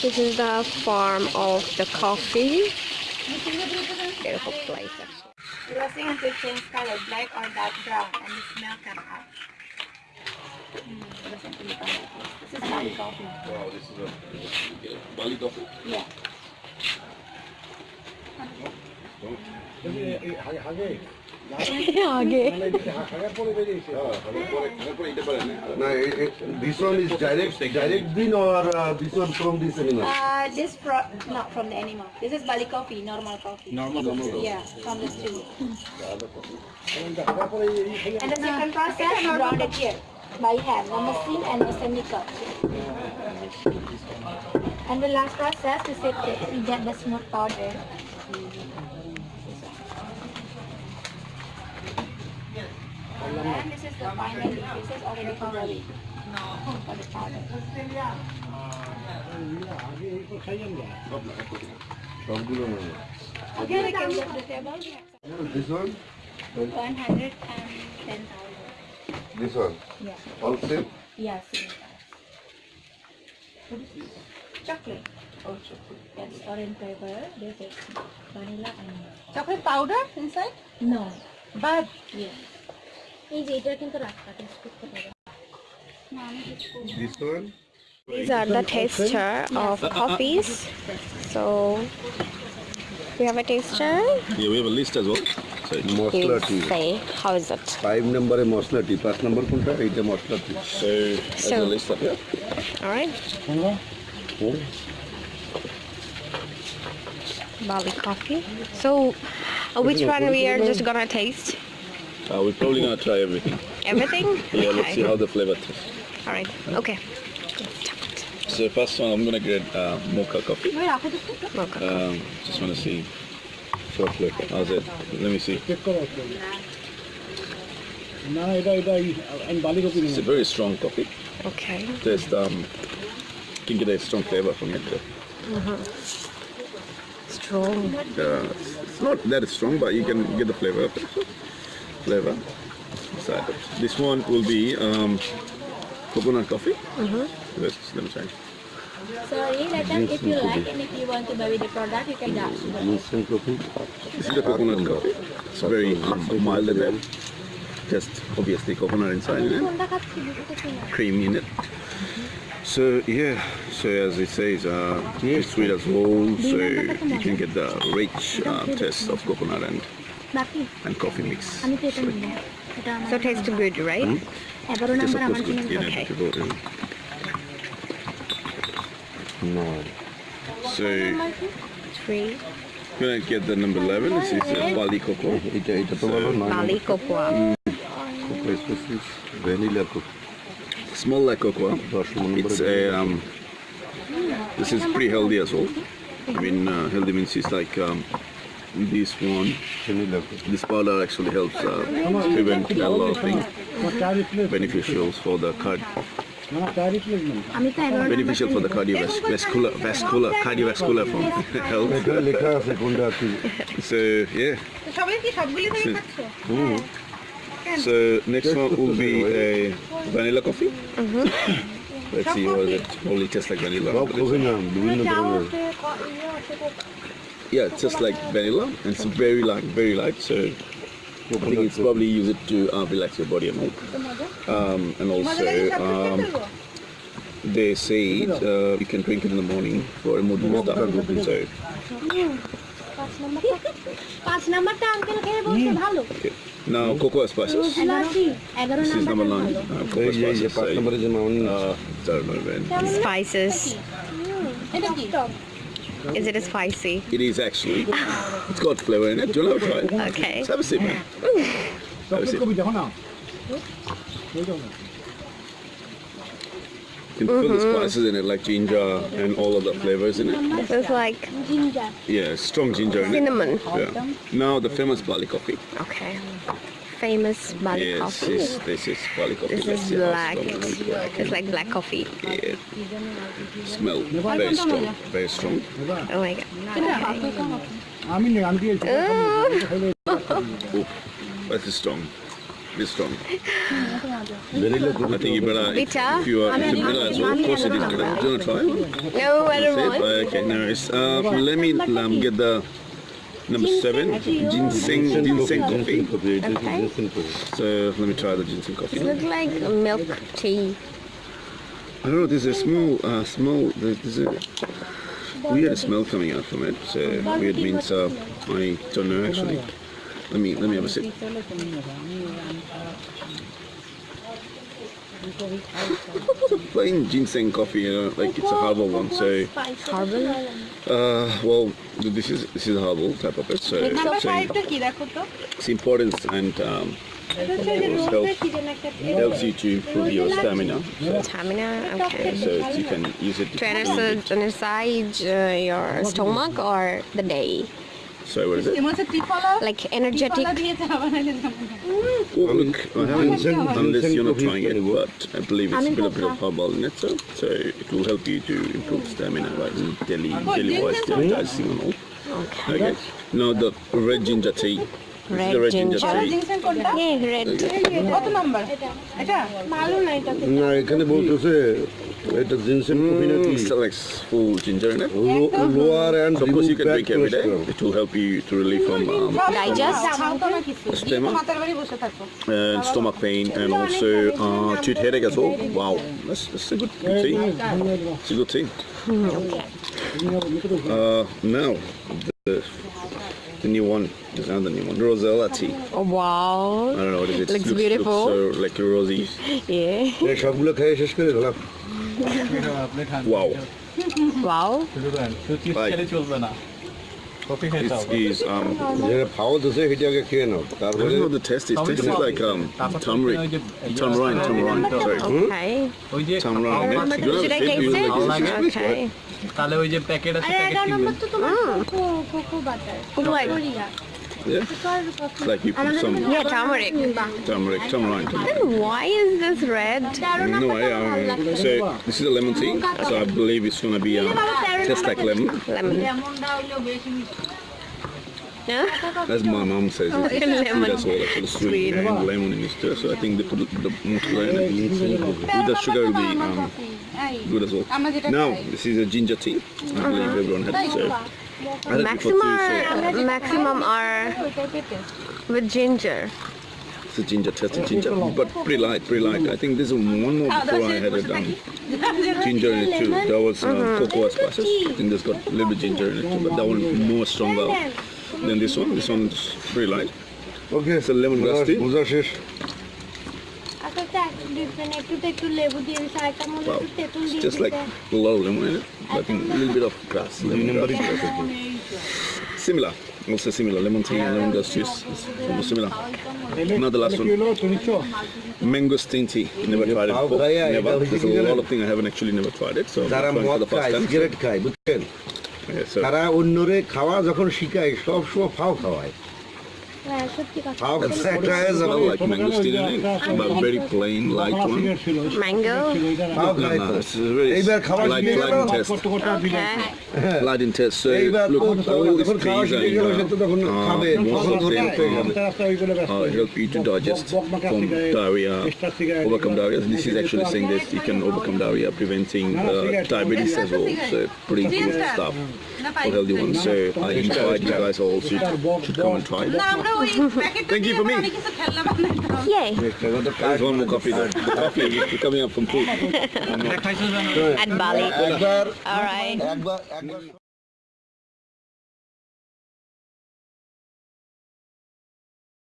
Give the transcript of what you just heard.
This is the farm of the coffee. Beautiful place actually. Roasting until change color, black or dark brown, and the smell come hmm, out. This is Bali coffee. Wow, this is a Bali coffee. Yeah. आगे No, it, it, this one is direct, direct bin or uh, this one from this animal? Uh, this pro not from the animal. This is Bali coffee, normal coffee. Normal coffee. Yeah, from the stew. and the second process, ground it here by hand, the machine and the chemical. And the last process is it we get the smooth powder. And this is the final increases or the recovery for. Again, I can look the table. This one? This one? Yeah. All same? Yeah, this? Chocolate. Oh, chocolate. That's orange flavor. This is vanilla and... Chocolate powder inside? No. But? Yeah. এই যে এটা কিন্তু রাখা test করতে পারো না আমি কিছু করি This one? These are the taster of coffees. So we have a taster. Yeah, we have a list as well. So it's- masala T You say how is it? Five নম্বরে মশলা টি পাঁচ নম্বর কোনটা এইটা মশলা টি so there's So- a list up here. All right. Bali coffee. So uh, which one we are just gonna taste? Uh, we're probably going to try everything. Everything? yeah, okay. let's see how the flavor tastes. All right, okay. So first one, I'm going to get uh, mocha coffee. Mocha um, just want to see first flavor. How's it? Let me see. It's a very strong coffee. Okay. There's um, you can get a strong flavor from it. Uh -huh. Strong. Uh, it's not that strong, but you can get the flavor of it flavor. So this one will be um, coconut coffee. Mm-hmm. Uh. Let's, let me try. Sorry, like if you like and if you want to buy the product, you can do This is the coconut coffee. It's very mild level. Just obviously coconut inside it. Cream in it. So yeah, so as it says, uh, it's sweet as well, so you can get the rich uh, taste of coconut and and coffee mix. So it tastes good, right? Hmm? Yes, of course, good. You okay. Nine. So, three. Gonna get the number 11. This is uh, Bali cocoa. It's a it, so, Bali cocoa. Mm. Cocoa vanilla cocoa. Small like cocoa. It's a, uh, um, this is pretty healthy as well. I mean, uh, healthy means it's like um, this one, this powder actually helps uh, prevent a lot of things, beneficials for the card. Beneficial for the cardiovascular, vascular, cardiovascular form health. so yeah. So, so next one will be a vanilla coffee. Mm -hmm. Let's see what it. Only tastes like vanilla yeah, just like vanilla, and it's very light, very light. So I think it's probably use it to uh, relax your body and all. Um, and also, um, they say it, uh, you can drink it in the morning for a mood booster. So. Okay. Now, cocoa spices. This is number nine. Uh, cocoa spices. So, uh, I. Spices. Is it a spicy? It is actually. it's got flavour in it. Do you want to try it? Okay. Let's have a sip. Man. Have a sip. You can feel mm -hmm. the mm-hmm. spices in it, like ginger and all of the flavors in it. It's like ginger. Yeah, strong ginger. Cinnamon. Yeah. Now the famous Bali coffee. Okay famous Bali yes, coffee. Yes, this is Bali coffee. This is black. black. It's like black coffee. Yeah. Smell very strong, very strong. Oh my god. Okay. Oh. oh, that is strong. Very strong. Very good. I think you better, Bitter? if you are if you as well, of course it is good. Do you want to try? No, I don't want. Okay, nice. worries. Uh, let me um, get the number seven, ginseng, ginseng coffee. Okay. So let me try the ginseng coffee. It looks like milk tea. I don't know. There's a small, uh, small. There's, there's a weird smell coming out from it. So weird means uh, I don't know actually. Let me let me have a sip. Plain ginseng coffee, you know, like it's a herbal one, so... Herbal? Uh, well, this is this is a herbal type of it, so... It's important and um, it helps, you to improve your stamina. So. Stamina, okay. So you can use it to... Trainers, energize uh, your stomach or the day? So what is it? Like energetic. Well, I haven't, unless you're not trying it, but I believe it's a bit of a herbal nectar, so it will help you to improve stamina, like daily, deli wise, deli dosing and all. Okay. okay. Now the red ginger tea This is Red the red ginger, ginger. tea. Ginseng কোনটা Yeah, red. কত number এটা ভালো না এটা না এখানে বলতেছে এটা জিনসেন কফি নাকি Mm, still like full ginger in it. Lower and Of course, you can drink every day. It will help you to relieve from um, Digest? খাওতো না কিছু Stomach? মাথার বাড়ি বসে থাকো and stomach pain and also uh, tooth headache as well. Wow, that's, that's a good, good tea. It's a good tea. Uh, now, the, the new one. There's another new one. Rosella tea. Oh, wow. I don't know what it is. Looks Looks, beautiful. Looks so like rosy. Yeah. এই সবগুলো খেয়ে শেষ করে দিলাম Wow. Wow. Like, চলবে না coffee খেতে it's, হবে is, um, যেটা ফাওয়া দিছে সেটা আগে খেয়ে নাও I don't তারপরে know what the taste is. Taste is like um, turmeric. Tamarind, tamarind. Sorry. Okay. ওই যে Tamarind. খাওয়ার You know, Should I it taste feels it? like this. It's Okay. তাহলে ওই যে প্যাকেট আছে প্যাকেট কিনবেন What? Yeah. It's like you put some Yeah, turmeric. turmeric, tamarind. tamarind. And why is this red? No, I, um, so this is a lemon tea. So I believe it's gonna be um, taste like lemon. Lemon. That's my mom says oh, it's lemon. That's all actually sweet, sweet. and lemon in it. So I think they put the, the mozzarella and beans with the sugar will be um, good as well. Now this is a ginger tea. I believe uh-huh. everyone has served. Maximum, maximum are with ginger. It's a ginger, tasty ginger, but pretty light, pretty light. I think this is one more before I had it um, ginger in it too. That was um, cocoa spices. I think this got a little bit ginger in it too, but that one more stronger than this one. This one's very light. Okay. It's a lemon grass tea. Puja shesh. Wow. It's just like a lot of lemon in it, but a little bit of grass. Similar. Also similar. Lemon tea and lemon grass juice. It's similar. Another last one. Mangosteen tea. Never tried it before. Never. There's a lot of things I haven't actually never tried it. So I'm trying for the first time. তারা অন্যরে খাওয়া যখন শিখায় সব সময় ফাও খাওয়ায়। Outside tires are like mangosteen and egg, but very plain, light one. Mango? No, no, no, it's very light, light in test. Okay. Light in test, so look, all these trees are in the, uh, most of them uh, help you to digest from diarrhea, overcome diarrhea. This is actually saying that you can overcome diarrhea, preventing uh, diabetes as well, so pretty good stuff for healthy ones. So I invite you guys all to, come and try it. Thank you for me. Yay. There's one more coffee though. The coffee is coming up from food. and Bali. All right.